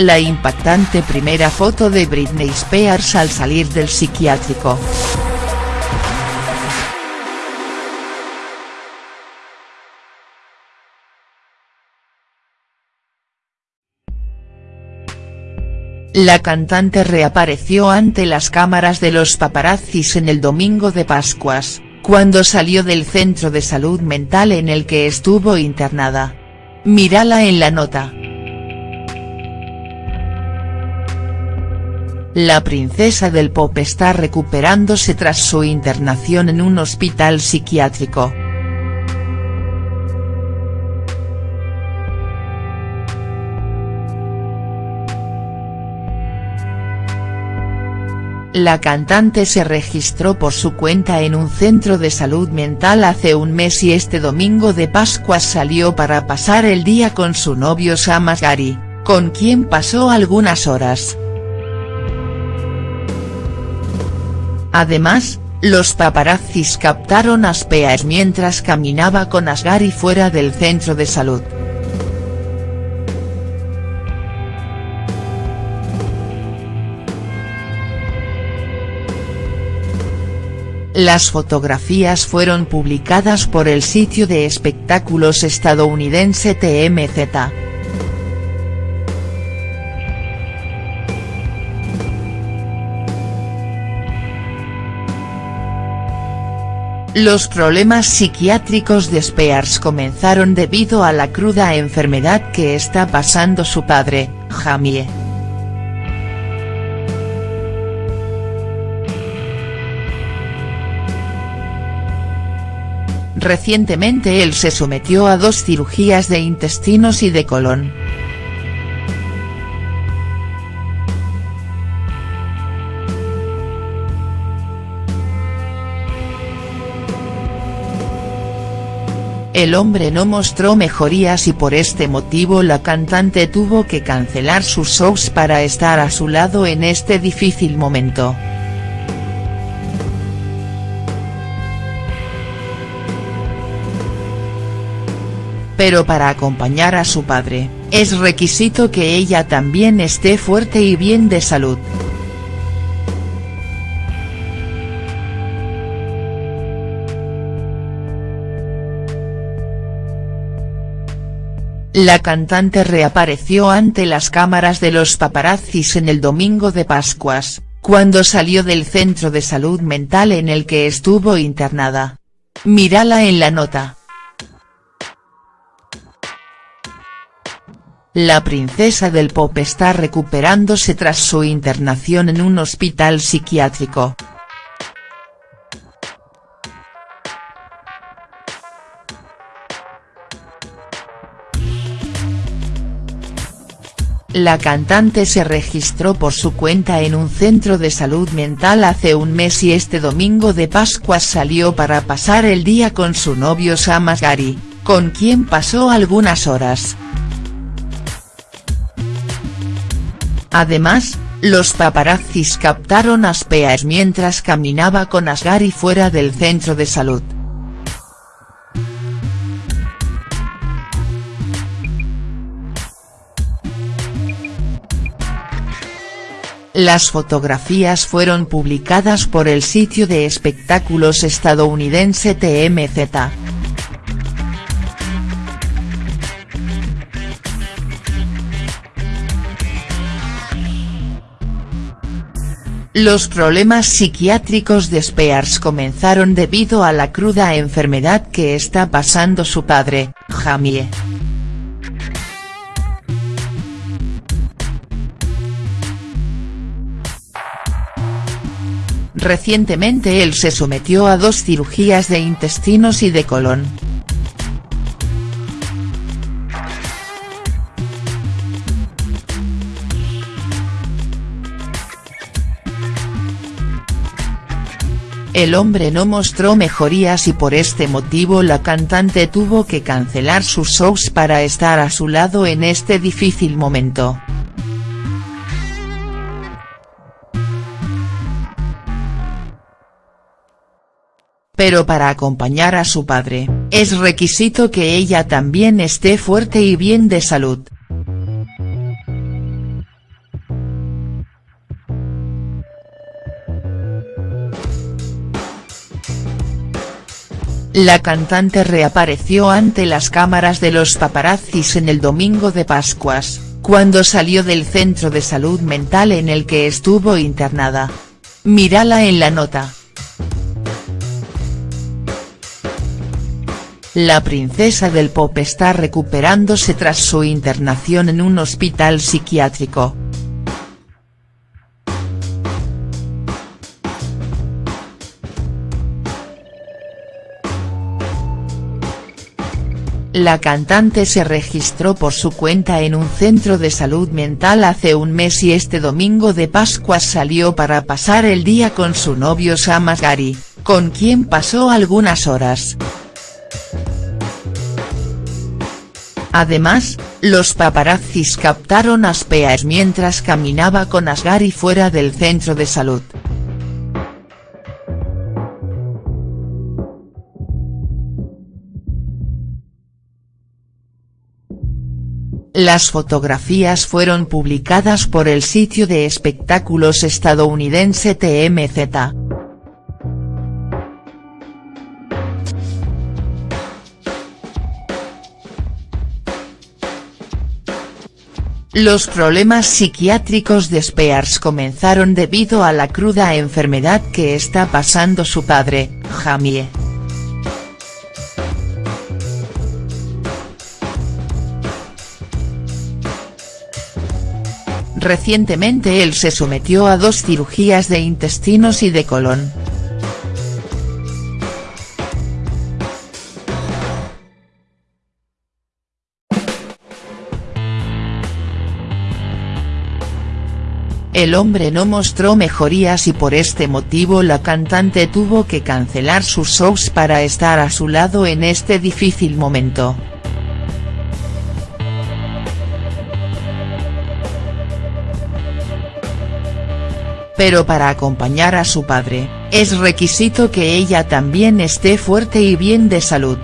la impactante primera foto de Britney Spears al salir del psiquiátrico. La cantante reapareció ante las cámaras de los paparazzis en el domingo de Pascuas, cuando salió del centro de salud mental en el que estuvo internada. Mírala en la nota. La princesa del pop está recuperándose tras su internación en un hospital psiquiátrico. La cantante se registró por su cuenta en un centro de salud mental hace un mes y este domingo de Pascua salió para pasar el día con su novio Sam Asghari, con quien pasó algunas horas. Además, los paparazzis captaron a Spears mientras caminaba con Asghari fuera del centro de salud. Las fotografías fueron publicadas por el sitio de espectáculos estadounidense TMZ. Los problemas psiquiátricos de Spears comenzaron debido a la cruda enfermedad que está pasando su padre, Jamie. Recientemente él se sometió a dos cirugías de intestinos y de colon. El hombre no mostró mejorías y por este motivo la cantante tuvo que cancelar sus shows para estar a su lado en este difícil momento. pero para acompañar a su padre, es requisito que ella también esté fuerte y bien de salud. La cantante reapareció ante las cámaras de los paparazzis en el domingo de Pascuas, cuando salió del centro de salud mental en el que estuvo internada. Mírala en la nota. La princesa del pop está recuperándose tras su internación en un hospital psiquiátrico. La cantante se registró por su cuenta en un centro de salud mental hace un mes y este domingo de Pascua salió para pasar el día con su novio Sam Asghari, con quien pasó algunas horas. Además, los paparazzis captaron a Spears mientras caminaba con Asghari fuera del centro de salud. Las fotografías fueron publicadas por el sitio de espectáculos estadounidense TMZ. Los problemas psiquiátricos de Spears comenzaron debido a la cruda enfermedad que está pasando su padre, Jamie. Recientemente él se sometió a dos cirugías de intestinos y de colon. El hombre no mostró mejorías y por este motivo la cantante tuvo que cancelar sus shows para estar a su lado en este difícil momento. pero para acompañar a su padre, es requisito que ella también esté fuerte y bien de salud. La cantante reapareció ante las cámaras de los paparazzis en el domingo de Pascuas, cuando salió del centro de salud mental en el que estuvo internada. Mírala en la nota. La princesa del pop está recuperándose tras su internación en un hospital psiquiátrico. La cantante se registró por su cuenta en un centro de salud mental hace un mes y este domingo de Pascua salió para pasar el día con su novio Sam Asghari, con quien pasó algunas horas. Además, los paparazzis captaron a Spears mientras caminaba con Asghari fuera del centro de salud. Las fotografías fueron publicadas por el sitio de espectáculos estadounidense TMZ. Los problemas psiquiátricos de Spears comenzaron debido a la cruda enfermedad que está pasando su padre, Jamie. Recientemente él se sometió a dos cirugías de intestinos y de colon. El hombre no mostró mejorías y por este motivo la cantante tuvo que cancelar sus shows para estar a su lado en este difícil momento. Pero para acompañar a su padre, es requisito que ella también esté fuerte y bien de salud.